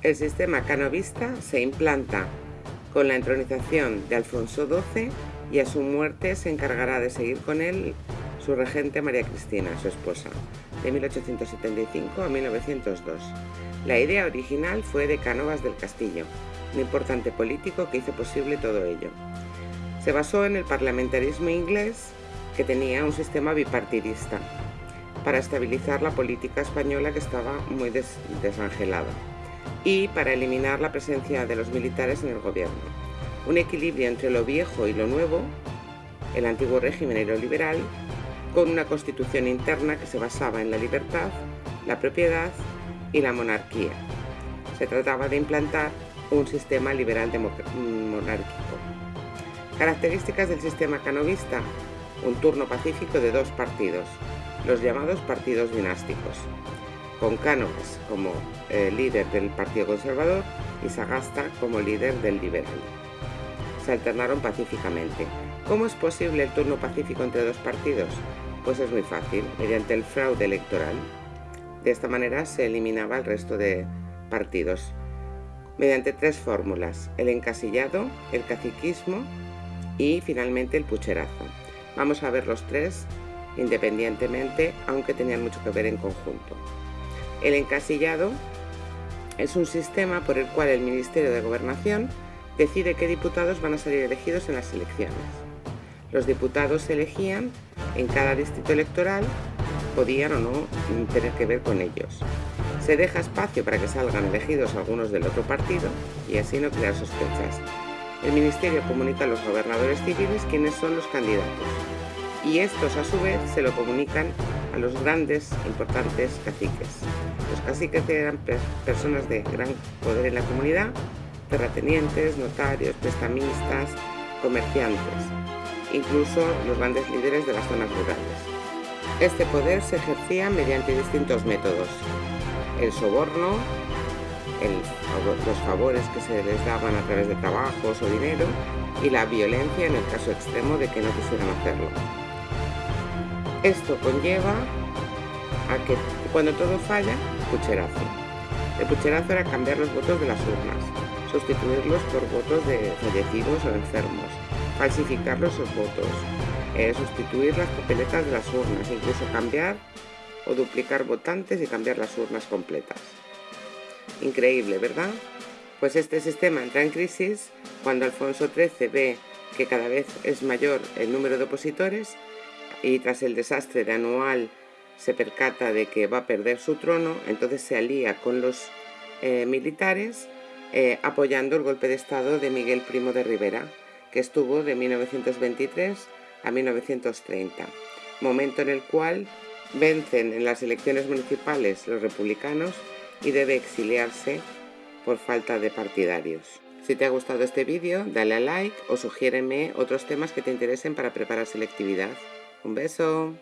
El sistema canovista se implanta con la entronización de Alfonso XII y a su muerte se encargará de seguir con él su regente María Cristina, su esposa, de 1875 a 1902. La idea original fue de Cánovas del Castillo, un importante político que hizo posible todo ello. Se basó en el parlamentarismo inglés, que tenía un sistema bipartidista, para estabilizar la política española que estaba muy desangelada y para eliminar la presencia de los militares en el gobierno. Un equilibrio entre lo viejo y lo nuevo, el antiguo régimen y lo liberal, con una constitución interna que se basaba en la libertad, la propiedad y la monarquía. Se trataba de implantar un sistema liberal monárquico. Características del sistema canovista. Un turno pacífico de dos partidos, los llamados partidos dinásticos, con Cánovas como eh, líder del Partido Conservador y Sagasta como líder del Liberal. Se alternaron pacíficamente. ¿Cómo es posible el turno pacífico entre dos partidos? Pues es muy fácil, mediante el fraude electoral. De esta manera se eliminaba el resto de partidos, mediante tres fórmulas, el encasillado, el caciquismo y finalmente el pucherazo. Vamos a ver los tres independientemente, aunque tenían mucho que ver en conjunto. El encasillado es un sistema por el cual el Ministerio de Gobernación decide qué diputados van a salir elegidos en las elecciones. Los diputados se elegían en cada distrito electoral, podían o no tener que ver con ellos. Se deja espacio para que salgan elegidos algunos del otro partido y así no crear sospechas. El Ministerio comunica a los gobernadores civiles quiénes son los candidatos y estos a su vez se lo comunican a los grandes, importantes caciques. Los caciques eran personas de gran poder en la comunidad, terratenientes, notarios, prestamistas, comerciantes, incluso los grandes líderes de las zonas rurales. Este poder se ejercía mediante distintos métodos. El soborno, los favores que se les daban a través de trabajos o dinero y la violencia en el caso extremo de que no quisieran hacerlo. Esto conlleva a que cuando todo falla, pucherazo. El pucherazo era cambiar los votos de las urnas, sustituirlos por votos de fallecidos o enfermos, falsificar los votos, eh, sustituir las papeletas de las urnas, incluso cambiar o duplicar votantes y cambiar las urnas completas. Increíble, ¿verdad? Pues este sistema entra en crisis cuando Alfonso XIII ve que cada vez es mayor el número de opositores y tras el desastre de Anual se percata de que va a perder su trono, entonces se alía con los eh, militares eh, apoyando el golpe de estado de Miguel Primo de Rivera, que estuvo de 1923 a 1930, momento en el cual vencen en las elecciones municipales los republicanos y debe exiliarse por falta de partidarios. Si te ha gustado este vídeo, dale a like o sugiéreme otros temas que te interesen para preparar selectividad. Un beso.